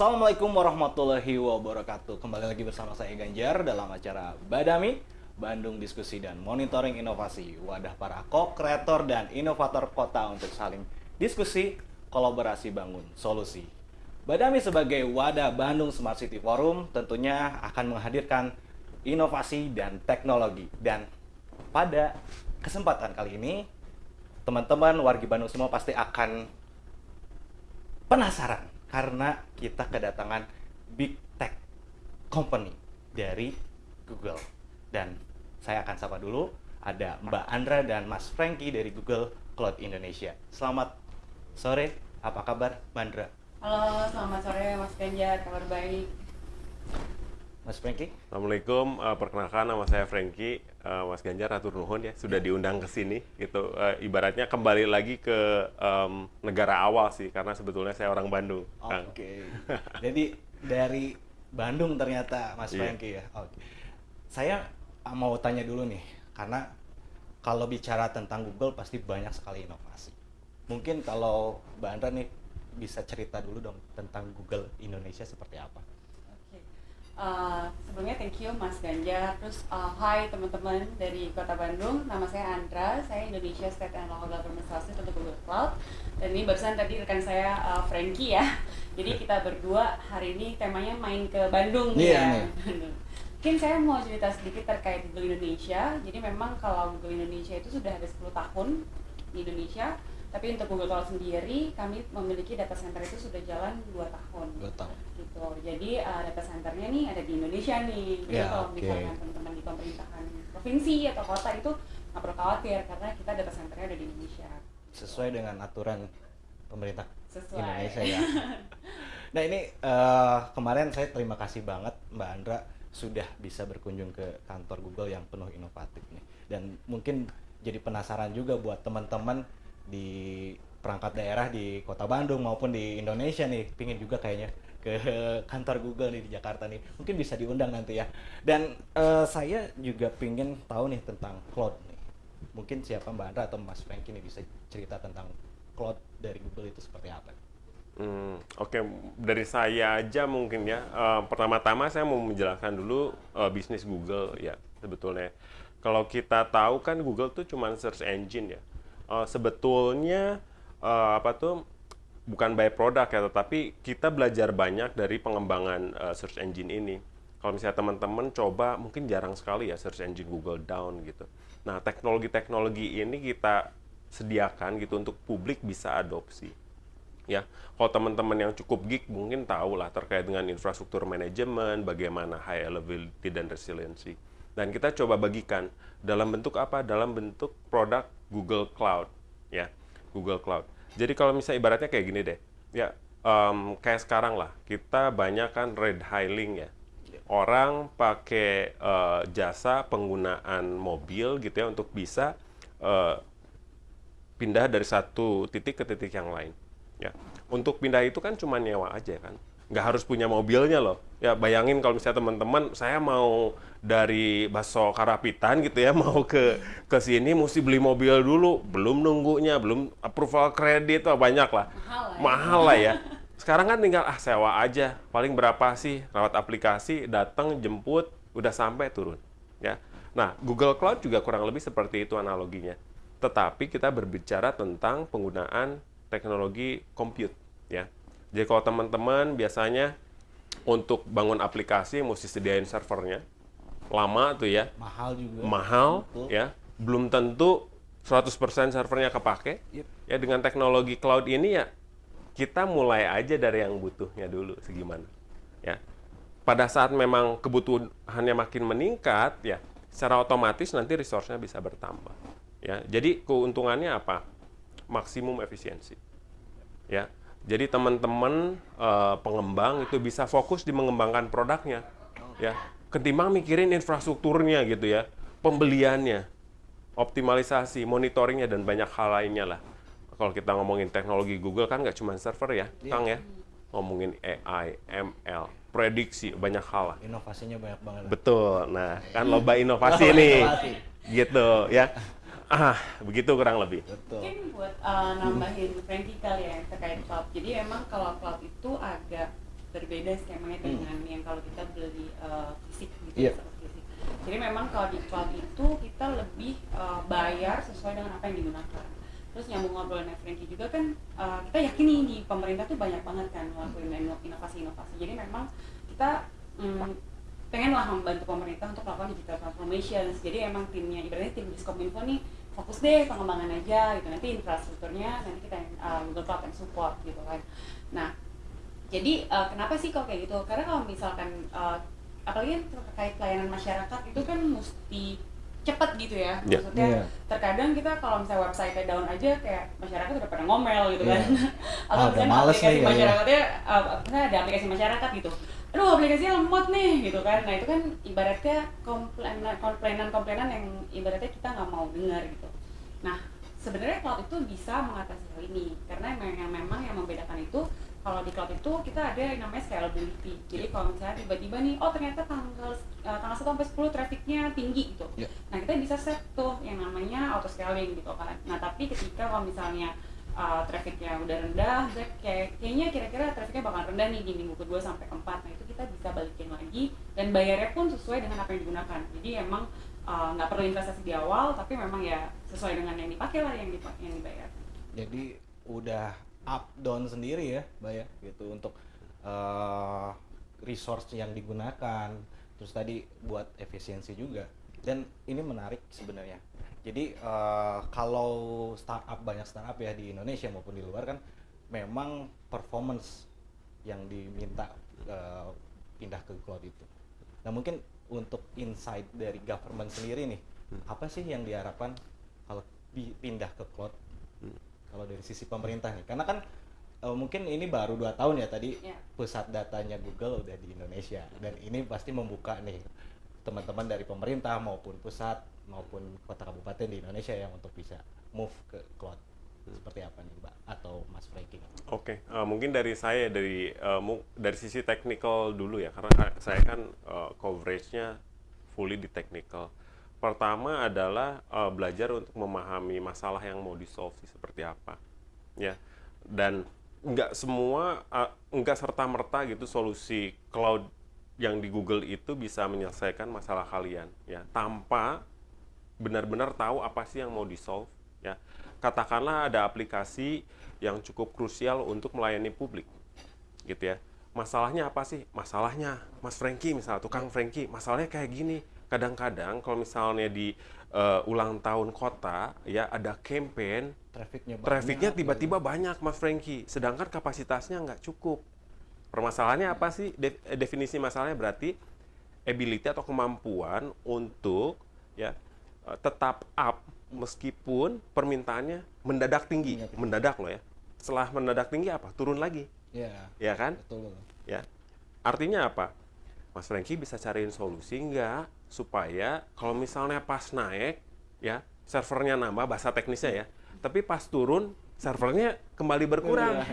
Assalamualaikum warahmatullahi wabarakatuh. Kembali lagi bersama saya Ganjar dalam acara Badami, Bandung Diskusi dan Monitoring Inovasi. Wadah para co-kreator dan inovator kota untuk saling diskusi, kolaborasi bangun solusi. Badami sebagai wadah Bandung Smart City Forum tentunya akan menghadirkan inovasi dan teknologi. Dan pada kesempatan kali ini, teman-teman wargi Bandung semua pasti akan penasaran karena kita kedatangan big tech company dari Google. Dan saya akan sapa dulu ada Mbak Andra dan Mas Franky dari Google Cloud Indonesia. Selamat sore, apa kabar Mbak Andra? Halo, selamat sore Mas Ganjar, kabar baik. Mas Franky? Assalamualaikum, uh, perkenalkan nama saya Franky, uh, Mas Ganjar Atur Nuhun ya, sudah diundang ke sini gitu. Uh, ibaratnya kembali lagi ke um, negara awal sih, karena sebetulnya saya orang Bandung. Oke, okay. jadi dari Bandung ternyata Mas yeah. Franky ya. Oke, okay. saya mau tanya dulu nih, karena kalau bicara tentang Google pasti banyak sekali inovasi. Mungkin kalau Mbak Andra nih bisa cerita dulu dong tentang Google Indonesia seperti apa? Uh, sebelumnya thank you Mas Ganjar. Terus uh, hai teman-teman dari Kota Bandung. Nama saya Andra. Saya Indonesia State and Local Government Services untuk Google Cloud. Dan ini barusan tadi rekan saya uh, Frankie ya. Jadi kita berdua hari ini temanya main ke Bandung yeah, ya. Mungkin saya mau cerita sedikit terkait Google Indonesia. Jadi memang kalau Google Indonesia itu sudah ada 10 tahun di Indonesia tapi untuk Google Cloud sendiri, kami memiliki data center itu sudah jalan 2 tahun. 2 tahun. Gitu. Jadi uh, data centernya nih ada di Indonesia nih. Jadi ya, kalau okay. misalkan teman-teman di pemerintahan provinsi atau kota itu nggak perlu khawatir karena kita data centernya ada di Indonesia. Sesuai dengan aturan pemerintah Sesuai. Indonesia ya. nah ini uh, kemarin saya terima kasih banget Mbak Andra sudah bisa berkunjung ke kantor Google yang penuh inovatif nih. Dan mungkin jadi penasaran juga buat teman-teman di perangkat daerah di kota Bandung maupun di Indonesia nih pingin juga kayaknya ke kantor Google nih di Jakarta nih mungkin bisa diundang nanti ya dan uh, saya juga pingin tahu nih tentang cloud nih mungkin siapa Mbak Andra atau Mas Franky nih bisa cerita tentang cloud dari Google itu seperti apa? Hmm, Oke, okay. dari saya aja mungkin ya. Uh, pertama-tama saya mau menjelaskan dulu uh, bisnis Google ya sebetulnya. Kalau kita tahu kan Google tuh cuma search engine ya uh, sebetulnya uh, apa tuh bukan by product ya, tetapi kita belajar banyak dari pengembangan uh, search engine ini. Kalau misalnya teman-teman coba, mungkin jarang sekali ya search engine Google down gitu. Nah, teknologi-teknologi ini kita sediakan gitu untuk publik bisa adopsi. Ya, kalau teman-teman yang cukup geek mungkin tahu lah terkait dengan infrastruktur manajemen, bagaimana high availability dan resiliency. Dan kita coba bagikan dalam bentuk apa? Dalam bentuk produk Google Cloud ya. Google Cloud. Jadi kalau misalnya ibaratnya kayak gini deh. Ya um, kayak sekarang lah. Kita banyak kan red hailing ya. Orang pakai uh, jasa penggunaan mobil gitu ya untuk bisa uh, pindah dari satu titik ke titik yang lain ya. Untuk pindah itu kan cuma nyewa aja kan nggak harus punya mobilnya loh. Ya bayangin kalau misalnya teman-teman saya mau dari Baso Karapitan gitu ya mau ke ke sini mesti beli mobil dulu, belum nunggunya, belum approval kredit, oh, banyak lah. Mahal, ya. Mahal lah ya. Sekarang kan tinggal ah sewa aja, paling berapa sih lewat aplikasi, datang jemput, udah sampai turun. Ya. Nah, Google Cloud juga kurang lebih seperti itu analoginya. Tetapi kita berbicara tentang penggunaan teknologi compute ya jadi kalau teman-teman biasanya untuk bangun aplikasi mesti sediain servernya. Lama tuh ya. Mahal juga. Mahal Betul. ya. Belum tentu 100% servernya kepake. Yep. Ya dengan teknologi cloud ini ya kita mulai aja dari yang butuhnya dulu segimana. Ya. Pada saat memang kebutuhannya makin meningkat ya, secara otomatis nanti resource-nya bisa bertambah. Ya. Jadi keuntungannya apa? Maksimum efisiensi. Ya jadi teman-teman uh, pengembang itu bisa fokus di mengembangkan produknya, ya. Ketimbang mikirin infrastrukturnya gitu ya, pembeliannya, optimalisasi, monitoringnya dan banyak hal lainnya lah. Kalau kita ngomongin teknologi Google kan nggak cuma server ya, yeah. Kang ya, ngomongin AI, ML, prediksi banyak hal lah. Inovasinya banyak banget. Betul. Nah, kan lomba inovasi nih, gitu ya. Ah, begitu kurang lebih. Betul. Mungkin buat uh, nambahin Frankie kali ya terkait cloud. Jadi emang kalau cloud itu agak berbeda skemanya Hmm. dengan yang kalau kita beli uh, fisik gitu Iya. secara fisik. Jadi memang kalau di cloud itu kita lebih uh, bayar sesuai dengan apa yang digunakan. Terus nyambung ngobrolnya Frankie juga kan uh, kita yakin nih di pemerintah tuh banyak banget kan ngelakuin ino- inovasi-inovasi. Jadi memang kita mm, pengen lah membantu pemerintah untuk melakukan digital transformation. Jadi emang timnya ibaratnya tim Diskominfo nih fokus deh pengembangan aja gitu. Nanti infrastrukturnya nanti kita yang uh, Google Cloud yang support gitu kan. Nah, jadi uh, kenapa sih kok kayak gitu? Karena kalau misalkan uh, apalagi yang terkait pelayanan masyarakat itu kan mesti cepat gitu ya. Iya. Maksudnya Iya. terkadang kita kalau misalnya website down aja kayak masyarakat udah pada ngomel gitu kan. Iya. Atau Ah, misalnya aplikasi nih, ya, ya. masyarakatnya uh, ada aplikasi masyarakat gitu. Aduh aplikasinya lemot nih gitu kan. Nah itu kan ibaratnya komplainan komplainan komplainan yang ibaratnya kita nggak mau dengar gitu. Nah sebenarnya cloud itu bisa mengatasi hal ini karena memang yang memang yang membedakan itu kalau di cloud itu kita ada yang namanya scalability. Jadi kalau misalnya tiba-tiba nih, oh ternyata tanggal uh, tanggal 1 sampai 10 trafficnya tinggi gitu. Iya. Nah kita bisa set tuh yang namanya auto scaling gitu kan. Nah tapi ketika kalau misalnya uh, trafficnya udah rendah, kayak kayaknya kira-kira trafficnya bakal rendah nih di minggu kedua sampai keempat. Nah itu kita bisa balikin lagi dan bayarnya pun sesuai dengan apa yang digunakan. Jadi emang uh, nggak perlu investasi di awal, tapi memang ya sesuai dengan yang dipakai lah yang, dipa- yang dibayar. jadi udah up down sendiri ya Mbak ya gitu untuk eh, resource yang digunakan. Terus tadi buat efisiensi juga. Dan ini menarik sebenarnya. Jadi eh, kalau startup banyak startup ya di Indonesia maupun di luar kan memang performance yang diminta eh, pindah ke cloud itu. Nah mungkin untuk insight dari government sendiri nih apa sih yang diharapkan kalau pi- pindah ke cloud? Kalau dari sisi pemerintah nih karena kan eh, mungkin ini baru dua tahun ya tadi Ya. pusat datanya Google udah di Indonesia dan ini pasti membuka nih teman-teman dari pemerintah maupun pusat maupun kota kabupaten di Indonesia yang untuk bisa move ke cloud seperti apa nih Mbak? Atau Mas Frankie Oke, eh, mungkin dari saya dari eh, mu- dari sisi technical dulu ya, karena ka- saya kan eh, coveragenya fully di technical. Pertama adalah eh, belajar untuk memahami masalah yang mau di solve seperti apa, ya. Dan nggak semua, eh, nggak serta merta gitu solusi cloud yang di Google itu bisa menyelesaikan masalah kalian, ya, tanpa benar-benar tahu apa sih yang mau di solve ya katakanlah ada aplikasi yang cukup krusial untuk melayani publik gitu ya. Masalahnya apa sih? Masalahnya Mas Franky misalnya tukang Franky masalahnya kayak gini. Kadang-kadang kalau misalnya di eh, ulang tahun kota ya ada campaign trafficnya trafficnya gitu. tiba-tiba banyak Mas Franky. Sedangkan kapasitasnya nggak cukup. Permasalahannya apa sih? De- definisi masalahnya berarti ability atau kemampuan untuk ya eh, tetap up meskipun permintaannya mendadak tinggi. Mendadak. mendadak loh ya. Setelah mendadak tinggi apa? Turun lagi. Ya ya kan? Betul ya. Artinya apa? Mas Franky bisa cariin solusi nggak supaya kalau misalnya pas naik ya servernya nambah bahasa teknisnya ya tapi pas turun servernya kembali berkurang.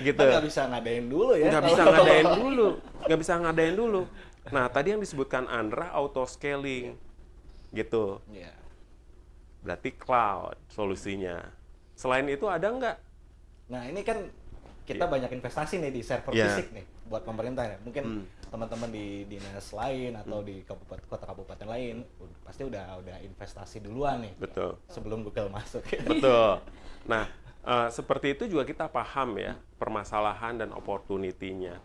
Gitu. Kita nggak bisa ngadain dulu ya. Nggak bisa ngadain dulu. Nggak bisa ngadain dulu. Nah tadi yang disebutkan Andra auto scaling. Gitu. Iya. Berarti cloud solusinya selain itu ada nggak Nah ini kan kita Iya. banyak investasi nih di server Iya. fisik nih buat pemerintah ya. Mungkin Hmm. teman-teman di dinas lain atau di kabupaten kota kabupaten lain pasti udah udah investasi duluan nih betul sebelum Google masuk. Betul. Nah, eh, seperti itu juga kita paham ya permasalahan dan opportunity-nya.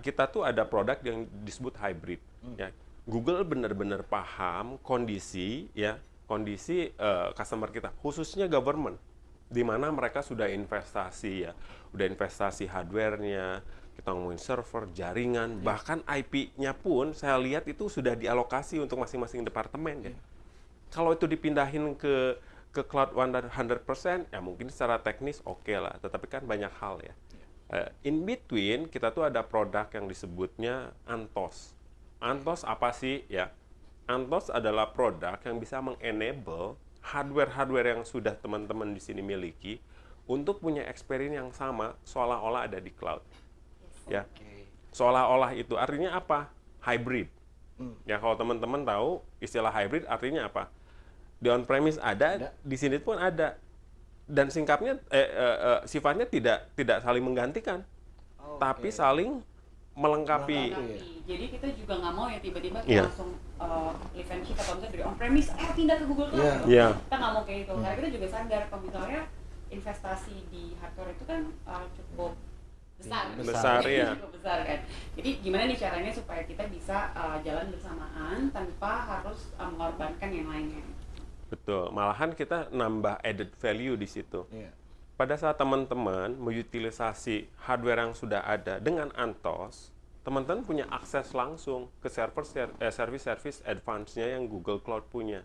Kita tuh ada produk yang disebut hybrid. Ya, Google benar-benar paham kondisi ya kondisi eh, customer kita, khususnya government, di mana mereka sudah investasi ya, udah investasi hardware-nya, kita ngomongin server, jaringan, bahkan IP-nya pun saya lihat itu sudah dialokasi untuk masing-masing departemen ya. Kalau itu dipindahin ke ke cloud 100% ya mungkin secara teknis oke lah. Tetapi kan banyak hal ya. Eh, in between kita tuh ada produk yang disebutnya Antos Antos apa sih? Ya Antos adalah produk yang bisa mengenable hardware-hardware yang sudah teman-teman di sini miliki untuk punya experience yang sama seolah-olah ada di cloud. Ya. Seolah-olah itu artinya apa? Hybrid. Hmm. ya kalau teman-teman tahu istilah hybrid artinya apa? Di on premise ada, Ada. di sini pun ada. Dan singkatnya eh, eh, eh, sifatnya tidak tidak saling menggantikan. Oke. tapi saling melengkapi. Melengkapi. Jadi kita juga nggak mau ya tiba-tiba kita Iya. langsung uh, shift atau misalnya dari on premise, eh pindah ke Google Cloud. Iya. gitu. Iya. Kita nggak mau kayak gitu. Hmm. Karena kita juga sadar kalau misalnya investasi di hardware itu kan uh, cukup besar. Iya, Besar, iya. cukup besar kan. Jadi gimana nih caranya supaya kita bisa uh, jalan bersamaan tanpa harus uh, mengorbankan yang lainnya. Betul. Malahan kita nambah added value di situ. Iya. Pada saat teman-teman mengutilisasi hardware yang sudah ada dengan Antos, teman-teman punya akses langsung ke server ser- eh, service-service advance-nya yang Google Cloud punya,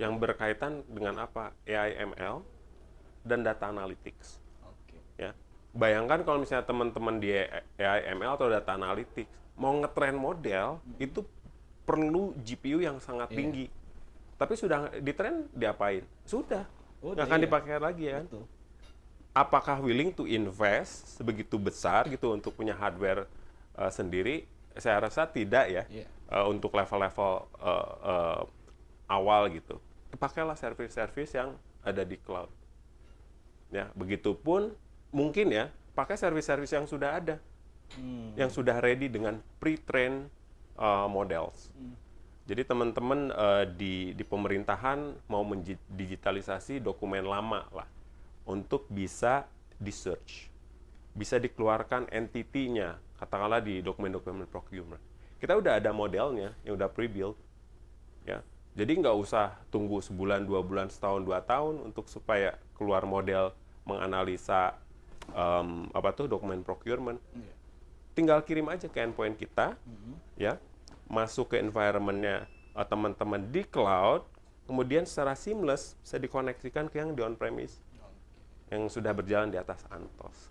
yang berkaitan dengan apa? AI ML dan data analytics. Oke. Ya, bayangkan kalau misalnya teman-teman di AI ML atau data analytics mau ngetrain model itu perlu GPU yang sangat Iya. tinggi. Tapi sudah ditrain diapain? Sudah. Udah, Nggak akan iya. dipakai lagi ya kan? Betul. Apakah willing to invest sebegitu besar gitu untuk punya hardware uh, sendiri? Saya rasa tidak ya. Iya. Uh, untuk level-level uh, uh, awal gitu. Pakailah service-service yang ada di cloud. Ya, begitupun mungkin ya pakai service-service yang sudah ada, Hmm. yang sudah ready dengan pre-train uh, models. Hmm. Jadi teman-teman uh, di di pemerintahan mau mendigitalisasi dokumen lama lah untuk bisa di search, bisa dikeluarkan entity-nya, katakanlah di dokumen-dokumen procurement. Kita udah ada modelnya yang udah pre-built, ya. Jadi nggak usah tunggu sebulan, dua bulan, setahun, dua tahun untuk supaya keluar model menganalisa em, apa tuh dokumen procurement. Iya. Tinggal kirim aja ke endpoint kita, Mhm. ya masuk ke environmentnya uh, teman-teman di cloud kemudian secara seamless bisa dikoneksikan ke yang di on premise yang sudah berjalan di atas Antos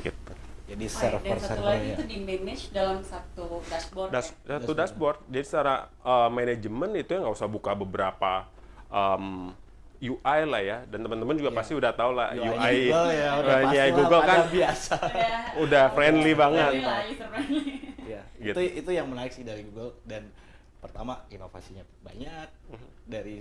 gitu Oh, Jadi ya, dan satu lagi server-servernya. itu di manage dalam satu dashboard. Das, ya? satu dashboard jadi secara uh, manajemen itu ya nggak usah buka beberapa um, UI lah ya dan teman-teman juga Iya. pasti udah tahu lah UI UI Google ya, udah UI pasti lah, Google kan biasa. Udah, udah friendly banget friendly lah, user friendly. Iya, Gitu. itu itu yang menarik sih dari Google dan pertama inovasinya banyak Mhm. dari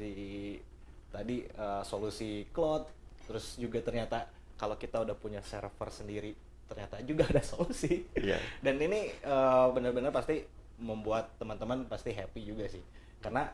tadi eh, solusi cloud terus juga ternyata kalau kita udah punya server sendiri ternyata juga ada solusi Iya. dan ini eh, benar-benar pasti membuat teman-teman pasti happy juga sih karena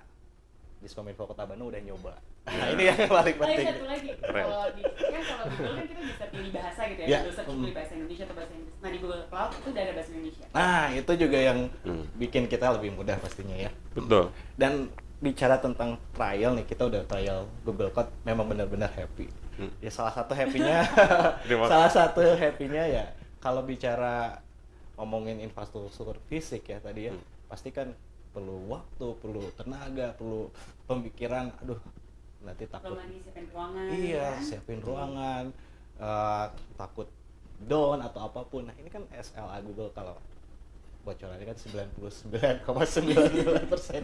Diskominfo Kota Bandung udah nyoba nah ini yang paling Oh, penting satu lagi. Kalau di kan kalau di Google kan kita bisa pilih bahasa gitu ya. Iya. Bisa pilih bahasa Indonesia atau bahasa Inggris. Nah, di Google Cloud itu udah ada bahasa Indonesia. nah itu juga yang Hmm. bikin kita lebih mudah pastinya ya betul dan bicara tentang trial nih kita udah trial Google Code memang benar-benar happy Hmm. ya salah satu happynya salah satu happynya ya kalau bicara ngomongin infrastruktur fisik ya tadi ya Hmm. pasti kan perlu waktu perlu tenaga perlu pemikiran aduh nanti takut Belum lagi siapin ruangan. iya ya. siapin ruangan eh, takut down atau apa pun nah ini kan SLA Google kalau bocorannya kan 99,99 persen.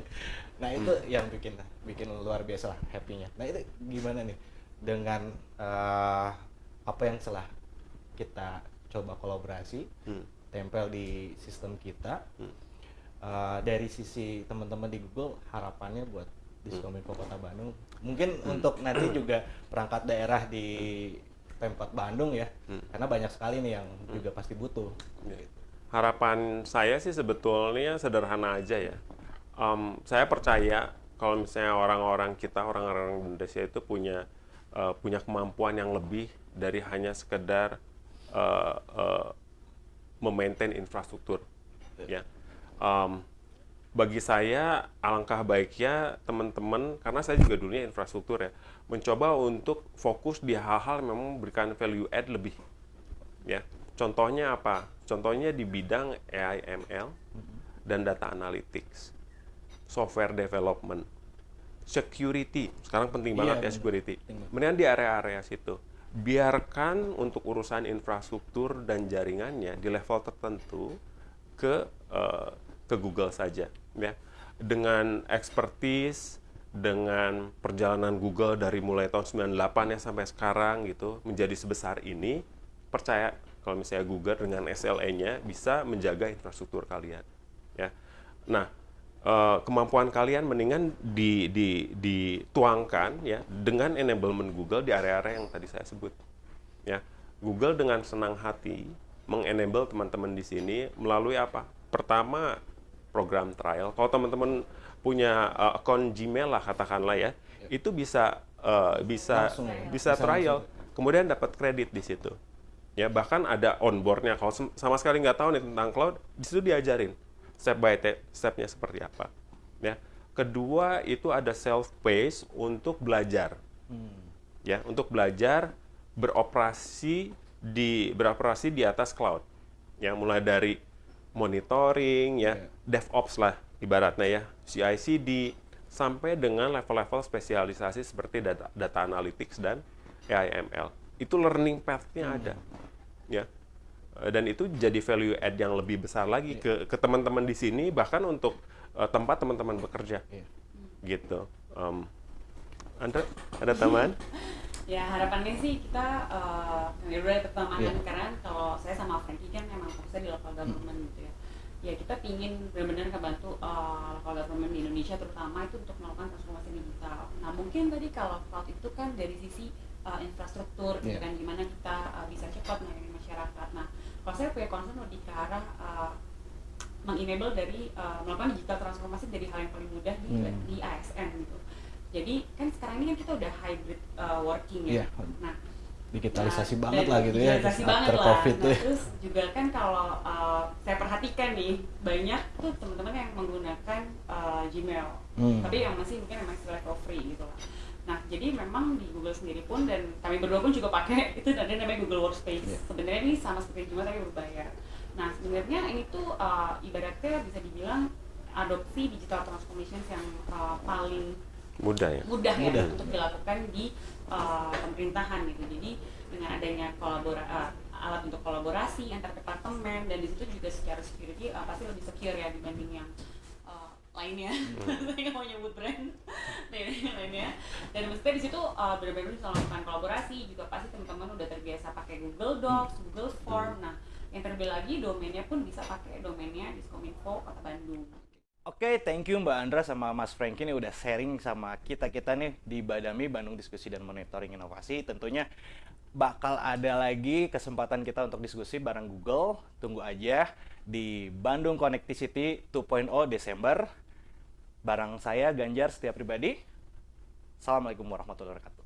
Nah itu yang bikin bikin luar biasa lah happy-nya. Nah itu gimana nih dengan eh, apa yang setelah kita coba kolaborasi Hmm. tempel di sistem kita Hmm. eh, dari sisi teman-teman di Google harapannya buat Diskominfo Kota Bandung. Mungkin untuk nanti juga perangkat daerah di Pemkot Bandung ya Hmm. karena banyak sekali nih yang juga pasti butuh. Ya. Harapan saya sih sebetulnya sederhana aja ya. Em, saya percaya kalau misalnya orang-orang kita, orang-orang Indonesia itu punya eh, punya kemampuan yang lebih dari hanya sekedar eh, eh, memaintain infrastruktur. Ya. Em, bagi saya alangkah baiknya teman-teman karena saya juga dulunya infrastruktur ya mencoba untuk fokus di hal-hal yang memang memberikan value add lebih ya contohnya apa? Contohnya di bidang AI ML dan data analytics software development security. Sekarang penting Iya, banget ya benar. security. Kemudian di area-area situ biarkan untuk urusan infrastruktur dan jaringannya di level tertentu ke eh, ke Google saja ya. Dengan expertise dengan perjalanan Google dari mulai tahun 98 ya sampai sekarang gitu menjadi sebesar ini percaya kalau misalnya Google dengan SLA-nya bisa menjaga infrastruktur kalian ya nah eh, kemampuan kalian mendingan di, di, dituangkan ya dengan enablement Google di area-area yang tadi saya sebut ya Google dengan senang hati mengenable teman-teman di sini melalui apa pertama program trial. Kalau teman-teman punya uh, akun Gmail lah katakanlah ya, itu bisa uh, bisa Langsung ya? bisa Bisa trial, kemudian dapat kredit di situ. Ya bahkan ada onboardnya. Kalau sama sekali nggak tahu nih tentang cloud, di situ diajarin step by te- stepnya seperti apa. Ya. Kedua itu ada self pace untuk belajar ya untuk belajar beroperasi di beroperasi di atas cloud ya mulai dari monitoring ya DevOps lah ibaratnya ya CI/CD sampai dengan level-level spesialisasi seperti data, data analytics dan AI/ML itu learning path-nya ada ya Eh, dan itu jadi value add yang lebih besar lagi ke ke teman-teman di sini bahkan untuk eh, tempat teman-teman bekerja Iya. gitu Em, Andra ada tambahan Ya harapannya sih kita uh, yang udah pertemanan Iya. karena kalau saya sama Frankie kan memang fokusnya di local government gitu ya. Ya kita pingin benar-benar kebantu uh, local government di Indonesia terutama itu untuk melakukan transformasi digital. Nah mungkin tadi kalau cloud itu kan dari sisi uh, infrastruktur gitu Iya. kan gimana kita uh, bisa cepat melayani masyarakat. Nah kalau saya punya concern lebih ke arah uh, mengenable dari uh, melakukan digital transformasi dari hal yang paling mudah di, Hmm. di ASN gitu. Jadi kan sekarang ini kan kita udah hybrid uh, working ya. Iya. Nah, digitalisasi nah, banget lah gitu ya after banget lah. covid Nah, tuh ya. terus juga kan kalau uh, saya perhatikan nih banyak tuh teman-teman yang menggunakan uh, Gmail, Hmm. tapi yang masih mungkin istilah level free gitu lah. Nah, jadi memang di Google sendiri pun dan kami berdua pun juga pakai itu ada namanya Google Workspace. Iya. Sebenarnya ini sama seperti Gmail tapi berbayar. Nah, sebenarnya ini tuh uh, ibaratnya bisa dibilang adopsi digital transformation yang uh, paling mudah ya mudah, Mudah. ya untuk dilakukan di uh, pemerintahan gitu. Jadi dengan adanya kolabora uh, alat untuk kolaborasi antar departemen dan di situ juga secara security uh, pasti lebih secure ya dibanding yang lainnya. Saya nggak mau nyebut brand lainnya. Dan maksudnya di situ uh, benar-benar bisa melakukan kolaborasi juga pasti teman-teman udah terbiasa pakai Google Docs, Google Form. Nah, yang terlebih lagi domainnya pun bisa pakai domainnya Diskominfo Kota Bandung. Oke, thank you Mbak Andra sama Mas Franky nih udah sharing sama kita-kita nih di Badami Bandung Diskusi dan Monitoring Inovasi. Tentunya bakal ada lagi kesempatan kita untuk diskusi bareng Google. Tunggu aja di Bandung Connectivity 2.0 Desember. Barang saya Ganjar Setia Pribadi. Assalamualaikum warahmatullahi wabarakatuh.